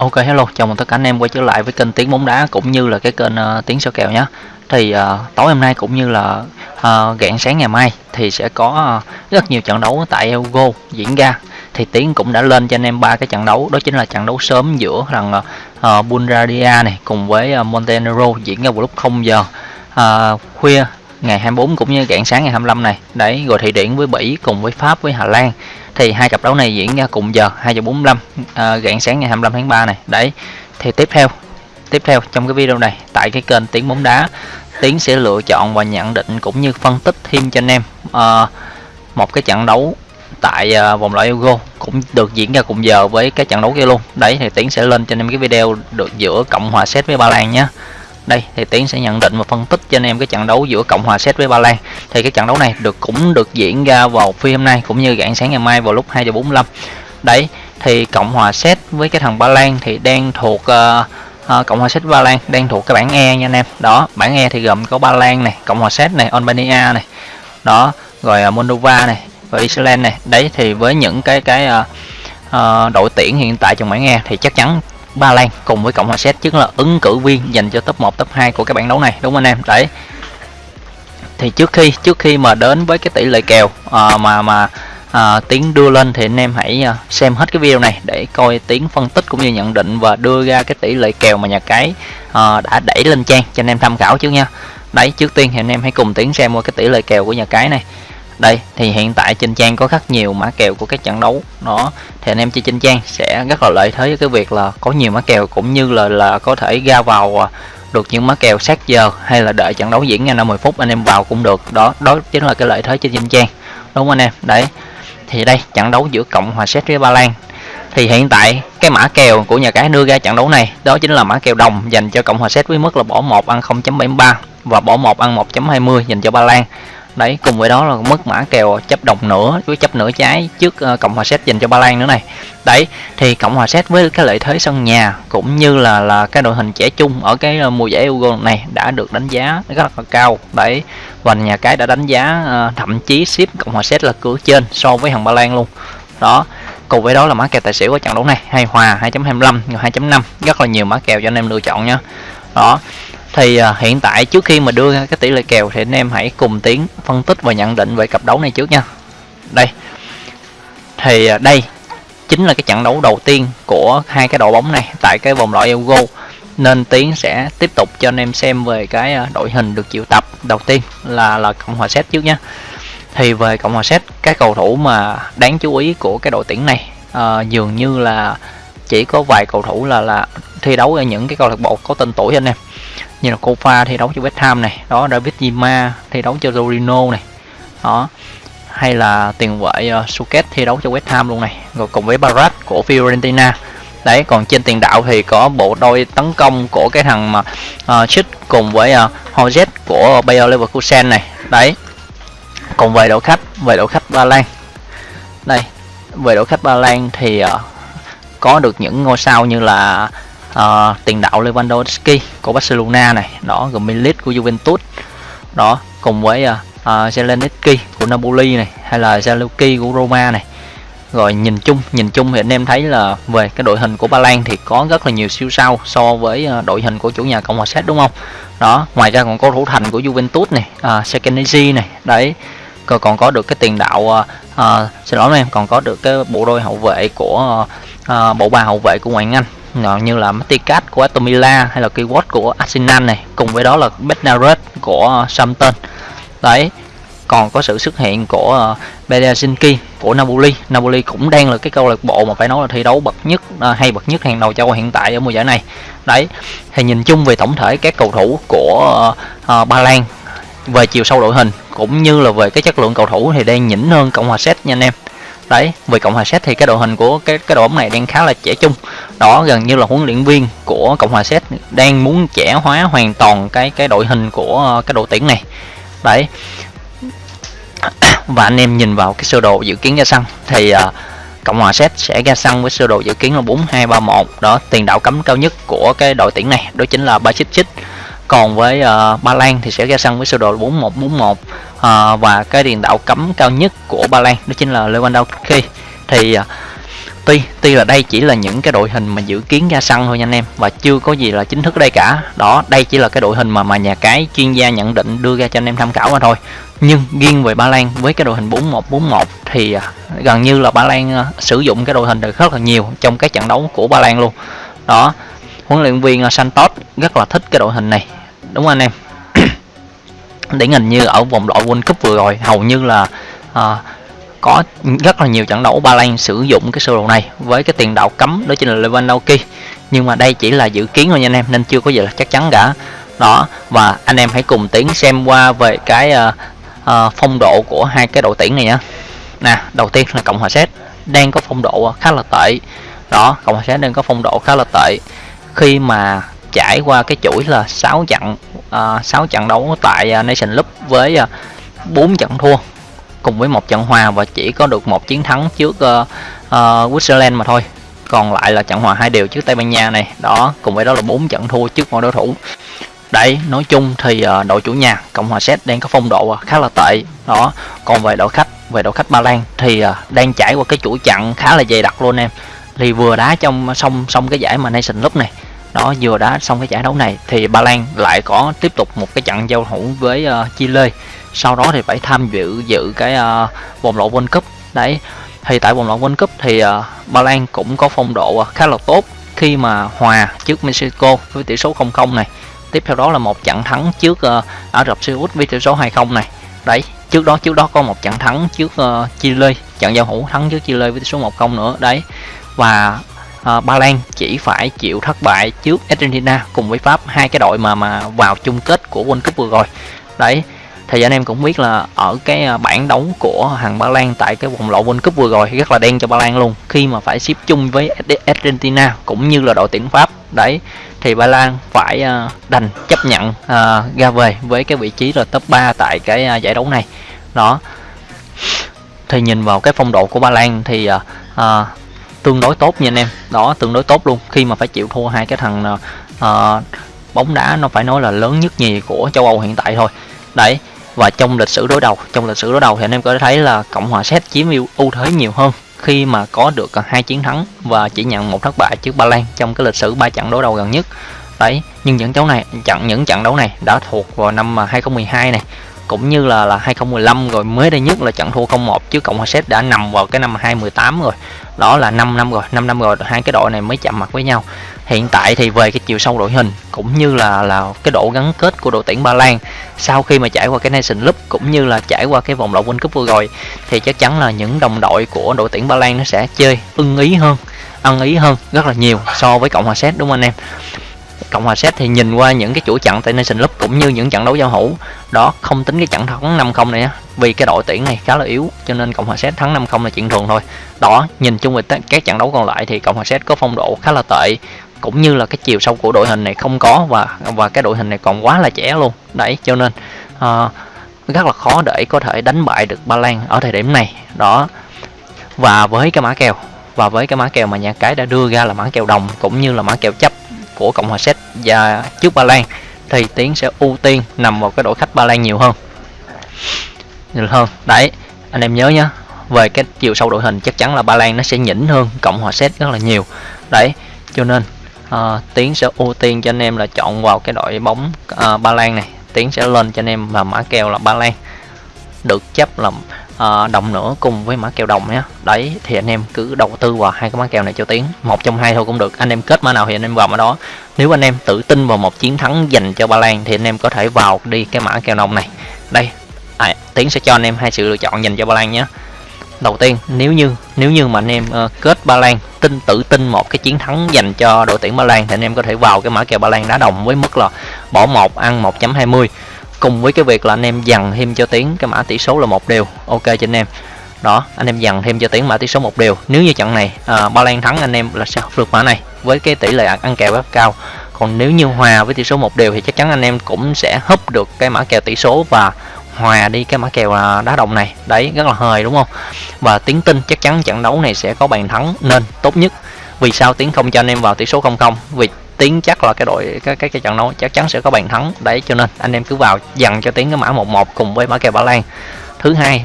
Ok hello, chào mừng tất cả anh em quay trở lại với kênh Tiếng bóng đá cũng như là cái kênh uh, Tiếng sao kèo nhé. Thì uh, tối hôm nay cũng như là ờ, uh, gạn sáng ngày mai thì sẽ có uh, rất nhiều trận đấu tại Euro diễn ra. Thì Tiếng cũng đã lên cho anh em ba cái trận đấu, đó chính là trận đấu sớm giữa thằng uh, Bulgaria này cùng với uh, Montenegro diễn ra vào lúc 0 giờ uh, khuya ngày 24 cũng như rạng sáng ngày 25 này. Đấy, rồi thị Điển với Bỉ cùng với Pháp với Hà Lan. Thì hai cặp đấu này diễn ra cùng giờ 2 giờ 45 à, rạng sáng ngày 25 tháng 3 này. Đấy thì tiếp theo tiếp theo trong cái video này tại cái kênh tiếng bóng đá tiến sẽ lựa chọn và nhận định cũng như phân tích thêm cho anh em à, một cái trận đấu tại à, vòng loại Euro cũng được diễn ra cùng giờ với cái trận đấu kia luôn. Đấy thì tiến sẽ lên cho anh em cái video được giữa cộng hòa séc với ba lan nhé đây thì tiến sẽ nhận định và phân tích cho anh em cái trận đấu giữa cộng hòa séc với ba lan. Thì cái trận đấu này được cũng được diễn ra vào phi hôm nay cũng như rạng sáng ngày mai vào lúc 2 giờ 45 đấy thì cộng hòa séc với cái thằng ba lan thì đang thuộc uh, uh, cộng hòa séc ba lan đang thuộc cái bảng e nha anh em. Đó bảng e thì gồm có ba lan này cộng hòa séc này albania này. Đó rồi uh, moldova này và iceland này. Đấy thì với những cái cái uh, uh, đội tuyển hiện tại trong bảng e thì chắc chắn Ba Lan cùng với Cộng hòa Séc chính là ứng cử viên dành cho top 1 top 2 của các bảng đấu này đúng không anh em? Đấy. Thì trước khi trước khi mà đến với cái tỷ lệ kèo à, mà mà ờ, à, tiến đưa lên thì anh em hãy à, xem hết cái video này để coi tiến phân tích cũng như nhận định và đưa ra cái tỷ lệ kèo mà nhà cái à, đã đẩy lên trang cho anh em tham khảo chứ nha. Đấy trước tiên thì anh em hãy cùng tiến xem qua cái tỷ lệ kèo của nhà cái này đây, thì hiện tại trên trang có rất nhiều mã kèo của các trận đấu. Đó, thì anh em chơi trên trang sẽ rất là lợi thế với cái việc là có nhiều mã kèo cũng như là là có thể ra vào à, được những mã kèo sát giờ hay là đợi trận đấu diễn ra 50 phút, anh em vào cũng được. Đó đó chính là cái lợi thế trên trên trang. Đúng không anh em? Đấy, thì đây, trận đấu giữa cộng hòa séc với ba lan. Thì hiện tại, cái mã kèo của nhà cái đưa ra trận đấu này, đó chính là mã kèo đồng dành cho cộng hòa séc với mức là bỏ một ăn 0.73 và bỏ một ăn 1.20 dành cho ba lan đấy cùng với đó là mất mã kèo chấp đồng nữa với chấp nửa trái trước uh, cộng hòa séc dành cho ba lan nữa này. Đấy thì cộng hòa séc với cái lợi thế sân nhà cũng như là là cái đội hình trẻ chung ở cái uh, mùa giải euro này đã được đánh giá rất là cao. Đấy và nhà cái đã đánh giá uh, thậm chí ship cộng hòa séc là cửa trên so với thằng ba lan luôn. Đó cùng với đó là mã kèo tài xỉu của trận đấu này hay hòa 2.25 2.5 rất là nhiều mã kèo cho anh em lựa chọn nha. Đó thì à, hiện tại trước khi mà đưa ra cái tỷ lệ kèo thì anh em hãy cùng tiến phân tích và nhận định về cặp đấu này trước nha. Đây. Thì à, đây chính là cái trận đấu đầu tiên của hai cái đội bóng này tại cái vòng loại Euro. Nên tiến sẽ tiếp tục cho anh em xem về cái à, đội hình được triệu tập. Đầu tiên là là cộng hòa séc trước nhé thì về cộng hòa séc các cầu thủ mà đáng chú ý của cái đội tuyển này à, dường như là chỉ có vài cầu thủ là là thi đấu ở những cái câu lạc bộ có tên tuổi anh em như là Kofa thi đấu cho West Ham này đó David Zima thi đấu cho Torino này đó. Hay là tiền vệ ờ, uh, Suket thi đấu cho West Ham luôn này rồi cùng với Barat của Fiorentina. Đấy còn trên tiền đạo thì có bộ đôi tấn công của cái thằng mà uh, Chit cùng với ờ, uh, Hozet của Bayer Leverkusen này. Đấy còn về đội khách về đội khách Ba Lan. Đây về đội khách Ba Lan thì uh, có được những ngôi sao như là uh, tiền đạo Lewandowski của Barcelona này đó rồi Milik của Juventus đó cùng với uh, uh, Zelensky của Napoli này hay là Zalewski của Roma này. Rồi nhìn chung nhìn chung thì anh em thấy là về cái đội hình của Ba Lan thì có rất là nhiều siêu sao so với đội hình của chủ nhà Cộng hòa Séc đúng không? Đó ngoài ra còn có thủ thành của Juventus này uh, Sekenezi này đấy. Còn còn có được cái tiền đạo uh, uh, xin lỗi em còn có được cái bộ đôi hậu vệ của uh, uh, bộ ba hậu vệ của ngoại Anh như là Maticat của Atomila hay là Keyword của Arsenal này cùng với đó là Bednaret của Southampton. Đấy còn có sự xuất hiện của ờ, Berezinski của Napoli. Napoli cũng đang là cái câu lạc bộ mà phải nói là thi đấu bậc nhất ờ, hay bậc nhất hàng đầu châu hiện tại ở mùa giải này. Đấy thì nhìn chung về tổng thể các cầu thủ của uh, Ba Lan về chiều sâu đội hình cũng như là về cái chất lượng cầu thủ thì đang nhỉnh hơn Cộng hòa Séc nha anh em đấy. Về cộng hòa séc thì cái đội hình của cái cái đội bóng này đang khá là trẻ trung. Đó gần như là huấn luyện viên của cộng hòa séc đang muốn trẻ hóa hoàn toàn cái cái đội hình của ờ, cái đội tuyển này. Đấy. Và anh em nhìn vào cái sơ đồ dự kiến ra sân thì uh, cộng hòa séc sẽ ra sân với sơ đồ dự kiến là bốn hai ba một. Đó tiền đạo cấm cao nhất của cái đội tuyển này đó chính là ba chích chích còn với uh, Ba Lan thì sẽ ra sân với sơ đồ 4141 uh, ờ, và cái tiền đạo cấm cao nhất của Ba Lan đó chính là Lewandowski. Thì uh, tuy tuy là đây chỉ là những cái đội hình mà dự kiến ra sân thôi nha anh em và chưa có gì là chính thức đây cả. Đó đây chỉ là cái đội hình mà mà nhà cái chuyên gia nhận định đưa ra cho anh em tham khảo mà thôi. Nhưng riêng về Ba Lan với cái đội hình 4141 thì gần như là Ba Lan sử dụng cái đội hình được rất là nhiều trong các trận đấu của Ba Lan luôn. Đó huấn luyện viên Santos rất là thích cái đội hình này đúng không anh em. Điển hình như ở vòng loại World Cup vừa rồi hầu như là à, có rất là nhiều trận đấu Ba Lan sử dụng cái sơ đồ này với cái tiền đạo cấm đó chính là Lewandowski. Nhưng mà đây chỉ là dự kiến thôi nha anh em nên chưa có gì là chắc chắn cả. Đó và anh em hãy cùng tiến xem qua về cái uh, uh, phong độ của hai cái đội tuyển này nhá. Nè đầu tiên là cộng hòa séc đang có phong độ khá là tệ. Đó cộng hòa séc đang có phong độ khá là tệ. Khi mà trải qua cái chuỗi là 6 trận à, uh, 6 trận đấu tại uh, Nation Cup với à, uh, 4 trận thua cùng với một trận hòa và chỉ có được một chiến thắng trước uh, uh, Switzerland mà thôi. Còn lại là trận hòa hai đều trước Tây Ban Nha này. Đó cùng với đó là bốn trận thua trước mọi đối thủ. Đấy nói chung thì uh, đội chủ nhà Cộng hòa Séc đang có phong độ khá là tệ. Đó còn về đội khách về đội khách Ba Lan thì uh, đang trải qua cái chuỗi trận khá là dày đặc luôn em. Thì vừa đá trong xong xong cái giải mà Nation Cup này đó vừa đá xong cái giải đấu này thì Ba Lan lại có tiếp tục một cái trận giao hữu với ờ, uh, Chile sau đó thì phải tham dự dự cái uh, vòng loại World Cup. Đấy thì tại vòng loại World Cup thì uh, Ba Lan cũng có phong độ khá là tốt khi mà hòa trước Mexico với tỷ số 0-0 này. Tiếp theo đó là một trận thắng trước uh, Ả Rập Xê Út với tỷ số 2-0 này. Đấy trước đó trước đó có một trận thắng trước uh, Chile trận giao hữu thắng trước Chile với tỷ số 1-0 nữa. Đấy và Ờ, ba Lan chỉ phải chịu thất bại trước Argentina cùng với Pháp hai cái đội mà mà vào chung kết của World Cup vừa rồi. Đấy thì anh em cũng biết là ở cái ờ, bảng đấu của hàng Ba Lan tại cái vòng loại World Cup vừa rồi rất là đen cho Ba Lan luôn khi mà phải xếp chung với Argentina cũng như là đội tuyển Pháp. Đấy thì Ba Lan phải ờ, đành chấp nhận ra về với cái vị trí là top 3 tại cái giải đấu này. Đó thì nhìn vào cái phong độ của Ba Lan thì à, tương đối tốt nha anh em. Đó tương đối tốt luôn. Khi mà phải chịu thua hai cái thằng uh, bóng đá nó phải nói là lớn nhất nhì của châu Âu hiện tại thôi. Đấy và trong lịch sử đối đầu trong lịch sử đối đầu thì anh em có thể thấy là cộng hòa séc chiếm ưu thế nhiều hơn khi mà có được ờ, hai chiến thắng và chỉ nhận một thất bại trước ba lan trong cái lịch sử ba trận đối đầu gần nhất. Đấy nhưng những trận này trận những trận đấu này đã thuộc vào năm 2012 này cũng như là là 2015 rồi mới đây nhất là trận thua 0-1 Cộng hòa Séc đã nằm vào cái năm 2018 rồi. Đó là 5 năm rồi, 5 năm rồi hai cái đội này mới chạm mặt với nhau. Hiện tại thì về cái chiều sâu đội hình cũng như là là cái độ gắn kết của đội tuyển Ba Lan sau khi mà trải qua cái Nation Cup cũng như là trải qua cái vòng loại World Cup vừa rồi thì chắc chắn là những đồng đội của đội tuyển Ba Lan nó sẽ chơi ưng ý hơn, ăn ý hơn rất là nhiều so với Cộng hòa Séc đúng không anh em? Cộng hòa Séc thì nhìn qua những cái chuỗi trận tại Nation Cup cũng như những trận đấu giao hữu. Đó không tính cái trận thắng 5-0 này á vì cái đội tuyển này khá là yếu cho nên Cộng hòa Séc thắng 5-0 là chuyện thường thôi. Đó nhìn chung về các trận đấu còn lại thì Cộng hòa Séc có phong độ khá là tệ cũng như là cái chiều sâu của đội hình này không có và và cái đội hình này còn quá là trẻ luôn. Đấy cho nên uh, rất là khó để có thể đánh bại được Ba Lan ở thời điểm này. Đó và với cái mã kèo và với cái mã kèo mà nhà cái đã đưa ra là mã kèo đồng cũng như là mã kèo chấp của Cộng hòa Séc và trước Ba Lan thì Tiến sẽ ưu tiên nằm vào cái đội khách Ba Lan nhiều hơn. Nhiều hơn. Đấy anh em nhớ nhé về cái chiều sâu đội hình chắc chắn là Ba Lan nó sẽ nhỉnh hơn Cộng hòa Séc rất là nhiều. Đấy cho nên uh, Tiến sẽ ưu tiên cho anh em là chọn vào cái đội bóng uh, Ba Lan này. Tiến sẽ lên cho anh em và mã kèo là Ba Lan. Được chấp là uh, đồng nữa cùng với mã kèo đồng nhé đấy thì anh em cứ đầu tư vào hai cái mã kèo này cho tiến một trong hai thôi cũng được. Anh em kết mã nào thì anh em vào mã đó. Nếu anh em tự tin vào một chiến thắng dành cho ba lan thì anh em có thể vào đi cái mã kèo đồng này. Đây. À, tiến sẽ cho anh em hai sự lựa chọn dành cho ba lan nhé đầu tiên nếu như nếu như mà anh em uh, kết ba lan tin tự tin một cái chiến thắng dành cho đội tuyển ba lan thì anh em có thể vào cái mã kèo ba lan đá đồng với mức là bỏ một ăn 1.20 cùng với cái việc là anh em dằn thêm cho tiếng cái mã tỷ số là một đều. Ok cho anh em. Đó anh em dằn thêm cho tiếng mã tỷ số một đều. Nếu như trận này à, ba lan thắng anh em là sẽ vượt mã này. Với cái tỷ lệ ăn kèo rất cao. Còn nếu như hòa với tỷ số một đều thì chắc chắn anh em cũng sẽ húp được cái mã kèo tỷ số và hòa đi cái mã kèo à, đá đồng này. Đấy rất là hời đúng không? Và tiến tin chắc chắn trận đấu này sẽ có bàn thắng nên tốt nhất. Vì sao tiến không cho anh em vào tỷ số 0-0 vì tiến chắc là cái đội cái cái, cái trận đấu chắc chắn sẽ có bàn thắng. Đấy cho nên anh em cứ vào dần cho tiến cái mã 11 cùng với mã kèo Ba Lan. Thứ hai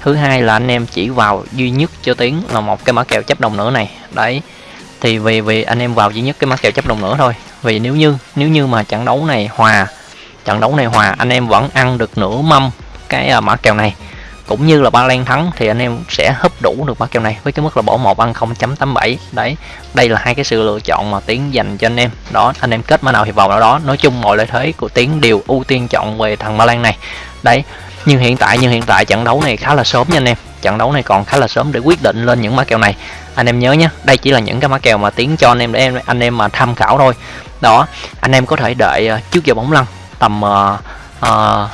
thứ hai là anh em chỉ vào duy nhất cho tiến là một cái mã kèo chấp đồng nữa này. Đấy thì vì vì anh em vào duy nhất cái mã kèo chấp đồng nữa thôi. Vì nếu như nếu như mà trận đấu này hòa trận đấu này hòa anh em vẫn ăn được nửa mâm cái à, mã kèo này cũng như là ba lan thắng thì anh em sẽ hấp đủ được ba kèo này với cái mức là bỏ một ăn 0.87 đấy đây là hai cái sự lựa chọn mà tiến dành cho anh em. Đó anh em kết mã nào thì vào đó đó. Nói chung mọi lợi thế của tiến đều ưu tiên chọn về thằng ba lan này. Đấy nhưng hiện tại nhưng hiện tại trận đấu này khá là sớm nha anh em. Trận đấu này còn khá là sớm để quyết định lên những mã kèo này. Anh em nhớ nhé đây chỉ là những cái mã kèo mà tiến cho anh em để em anh em mà tham khảo thôi. Đó anh em có thể đợi ờ, trước giờ bóng lăn tầm uh, uh,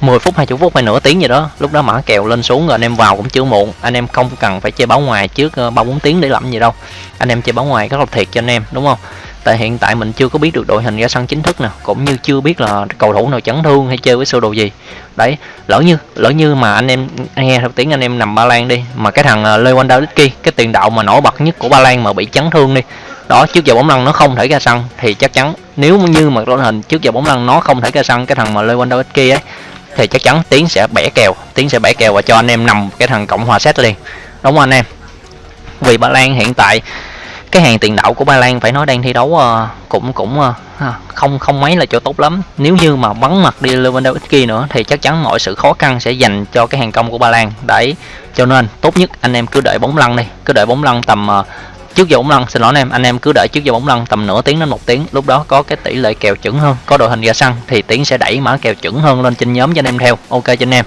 10 phút 20 phút hay nửa tiếng gì đó, lúc đó mã kèo lên xuống rồi anh em vào cũng chưa muộn. Anh em không cần phải chơi báo ngoài trước ờ, ba bốn tiếng để làm gì đâu. Anh em chơi báo ngoài rất là thiệt cho anh em, đúng không? Tại hiện tại mình chưa có biết được đội hình ra sân chính thức nè cũng như chưa biết là cầu thủ nào chấn thương hay chơi với sơ đồ gì. Đấy, lỡ như lỡ như mà anh em nghe theo tiếng anh em nằm ba lan đi, mà cái thằng ờ, Lewandowski, cái tiền đạo mà nổi bật nhất của ba lan mà bị chấn thương đi, đó, trước giờ bóng lăn nó không thể ra sân thì chắc chắn, nếu như mà đội hình trước giờ bóng lăn nó không thể ra sân, cái thằng mà Lewandowski ấy thì chắc chắn tiến sẽ bẻ kèo. Tiến sẽ bẻ kèo và cho anh em nằm cái thằng cộng hòa séc liền. Đúng không anh em? Vì ba lan hiện tại cái hàng tiền đạo của Ba Lan phải nói đang thi đấu uh, cũng cũng uh, không không mấy là chỗ tốt lắm. Nếu như mà bắn mặt đi Lewandowski nữa thì chắc chắn mọi sự khó khăn sẽ dành cho cái hàng công của Ba Lan. Đấy cho nên tốt nhất anh em cứ đợi bóng lăn đi. Cứ đợi bóng lăn tầm uh, trước giờ bóng lăn, xin lỗi anh em. Anh em cứ đợi trước giờ bóng lăn tầm nửa tiếng đến một tiếng. Lúc đó có cái tỷ lệ kèo chuẩn hơn. Có đội hình ra sân thì tiến sẽ đẩy mã kèo chuẩn hơn lên trên nhóm cho anh em theo. Ok cho anh em.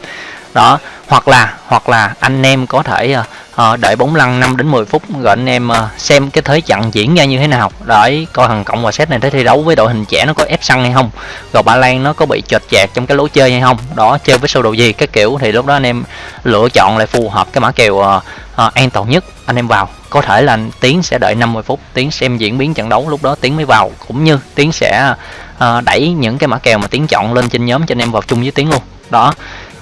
Đó, hoặc là hoặc là anh em có thể à, Ờ, đợi bóng lăn 5 đến 10 phút rồi anh em ờ, xem cái thế trận diễn ra như thế nào. Để coi thằng cộng và set này tới thi đấu với đội hình trẻ nó có ép săn hay không, rồi ba lan nó có bị chệch chạc trong cái lối chơi hay không, đó, chơi với sơ đồ gì, cái kiểu thì lúc đó anh em lựa chọn lại phù hợp cái mã kèo ờ, an toàn nhất. Anh em vào, có thể là tiến sẽ đợi 50 phút, tiến xem diễn biến trận đấu, lúc đó tiến mới vào. Cũng như tiến sẽ đẩy những cái mã kèo mà tiến chọn lên trên nhóm cho anh em vào chung với tiến luôn. Đó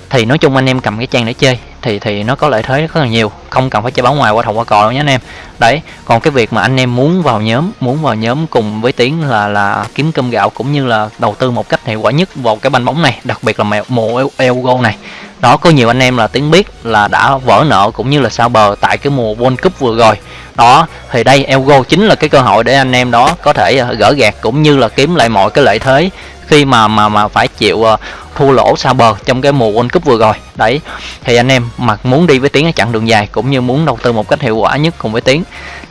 thì nói chung anh em cầm cái trang để chơi, thì thì nó có lợi thế rất là nhiều. Không cần phải chơi bóng ngoài, qua thầu qua cò đâu nhé anh em. Đấy, còn cái việc mà anh em muốn vào nhóm, muốn vào nhóm cùng với tiến là là kiếm cơm gạo cũng như là đầu tư một cách hiệu quả nhất vào cái banh bóng này, đặc biệt là mùa Euro này. Đó, có nhiều anh em là tiếng biết là đã vỡ nợ cũng như là sao bờ tại cái mùa World Cup vừa rồi. Đó, thì đây Euro chính là cái cơ hội để anh em đó có thể ờ, gỡ gạt cũng như là kiếm lại mọi cái lợi thế khi mà mà mà phải chịu uh, thua lỗ xa bờ trong cái mùa World Cup vừa rồi. Đấy thì anh em mà muốn đi với tiến ở chặng đường dài cũng như muốn đầu tư một cách hiệu quả nhất cùng với tiến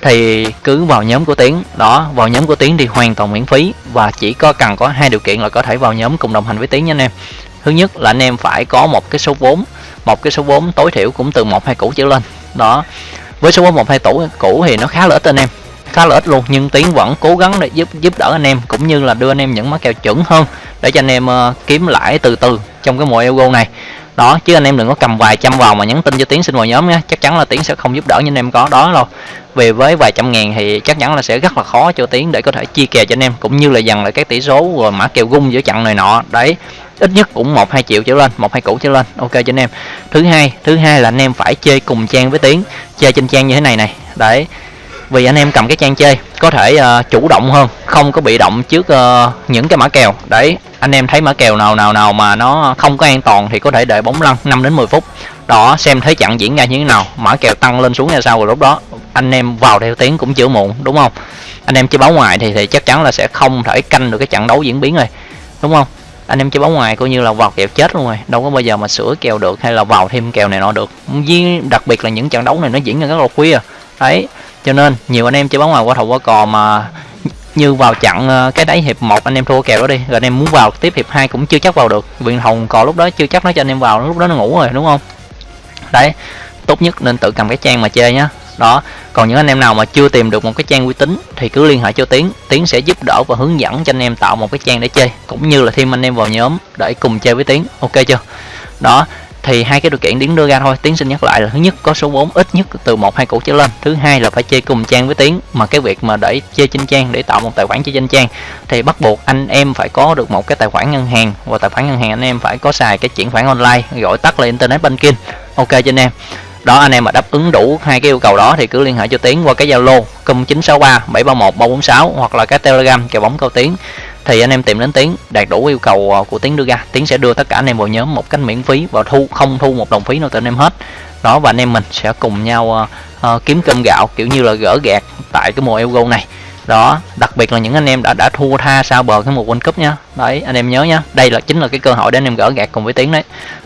thì cứ vào nhóm của tiến. Đó vào nhóm của tiến thì hoàn toàn miễn phí và chỉ có cần có hai điều kiện là có thể vào nhóm cùng đồng hành với tiến nha anh em. Thứ nhất là anh em phải có một cái số vốn một cái số vốn tối thiểu cũng từ một hai củ trở lên. Đó với số vốn một hai tủ cũ thì nó khá là ít anh em khá là ít luôn nhưng tiến vẫn cố gắng để giúp giúp đỡ anh em cũng như là đưa anh em những mã kèo chuẩn hơn để cho anh em uh, kiếm lãi từ từ trong cái mùa Euro này. Đó chứ anh em đừng có cầm vài trăm vào mà nhắn tin cho tiến xin vào nhóm nhé chắc chắn là tiến sẽ không giúp đỡ như anh em có đó đâu về với vài trăm ngàn thì chắc chắn là sẽ rất là khó cho tiến để có thể chia kèo cho anh em cũng như là dần lại các tỷ số rồi mã kèo gung giữa chặn này nọ. Đấy ít nhất cũng một hai triệu trở lên một hai củ trở lên ok cho anh em. Thứ hai thứ hai là anh em phải chơi cùng trang với tiến chơi trên trang như thế này này. Đấy vì anh em cầm cái trang chơi có thể uh, chủ động hơn không có bị động trước uh, những cái mã kèo. Đấy anh em thấy mã kèo nào nào nào mà nó không có an toàn thì có thể đợi bóng lăn 5 đến 10 phút. Đó xem thế trận diễn ra như thế nào mã kèo tăng lên xuống ra sao rồi lúc đó. Anh em vào theo tiếng cũng chưa muộn đúng không? Anh em chơi báo ngoài thì thì chắc chắn là sẽ không thể canh được cái trận đấu diễn biến rồi đúng không? Anh em chơi bóng ngoài coi như là vào kèo chết luôn rồi đâu có bao giờ mà sửa kèo được hay là vào thêm kèo này nọ được. Với đặc biệt là những trận đấu này nó diễn ra rất là khuya. Đấy cho nên, nhiều anh em chơi bóng ngoài qua thầu qua cò mà như vào chặn ờ, cái đáy hiệp một, anh em thua kèo đó đi. Rồi anh em muốn vào tiếp hiệp hai cũng chưa chắc vào được. Viện hồng cò lúc đó chưa chắc nó cho anh em vào, lúc đó nó ngủ rồi, đúng không? Đấy, tốt nhất nên tự cầm cái trang mà chơi nhá. Đó, còn những anh em nào mà chưa tìm được một cái trang uy tín thì cứ liên hệ cho tiến. Tiến sẽ giúp đỡ và hướng dẫn cho anh em tạo một cái trang để chơi, cũng như là thêm anh em vào nhóm để cùng chơi với tiến. Ok chưa? Đó thì hai cái điều kiện tiến đưa ra thôi. Tiến xin nhắc lại là thứ nhất có số vốn ít nhất từ một hai củ trở lên. Thứ hai là phải chơi cùng trang với tiến, mà cái việc mà để chơi trên trang, để tạo một tài khoản chơi trên trang thì bắt buộc anh em phải có được một cái tài khoản ngân hàng, và tài khoản ngân hàng anh em phải có xài cái chuyển khoản online, gọi tắt là internet banking. Ok cho anh em. Đó, anh em mà đáp ứng đủ hai cái yêu cầu đó thì cứ liên hệ cho tiến qua cái zalo cùng 963 731 346 hoặc là cái telegram kèo bóng cao tiến thì anh em tìm đến tiến đạt đủ yêu cầu ờ, của tiến đưa ra. Tiến sẽ đưa tất cả anh em vào nhóm một cách miễn phí và thu không thu một đồng phí nào từ anh em hết. Đó và anh em mình sẽ cùng nhau uh, kiếm cơm gạo kiểu như là gỡ gạt tại cái mùa Euro này đó đặc biệt là những anh em đã đã thua tha sau bờ cái mùa World Cup nhá đấy anh em nhớ nhá đây là chính là cái cơ hội để anh em gỡ gạt cùng với tiến đấy.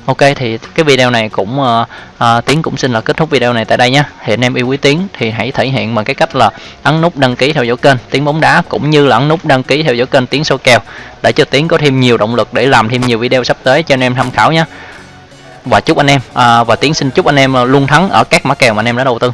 Ok thì cái video này cũng uh, uh, tiến cũng xin là kết thúc video này tại đây nhá thì anh em yêu quý tiến thì hãy thể hiện bằng cái cách là ấn nút đăng ký theo dõi kênh tiến bóng đá cũng như là ấn nút đăng ký theo dõi kênh tiến số kèo để cho tiến có thêm nhiều động lực để làm thêm nhiều video sắp tới cho anh em tham khảo nhé và chúc anh em à, và tiến xin chúc anh em luôn thắng ở các mã kèo mà anh em đã đầu tư.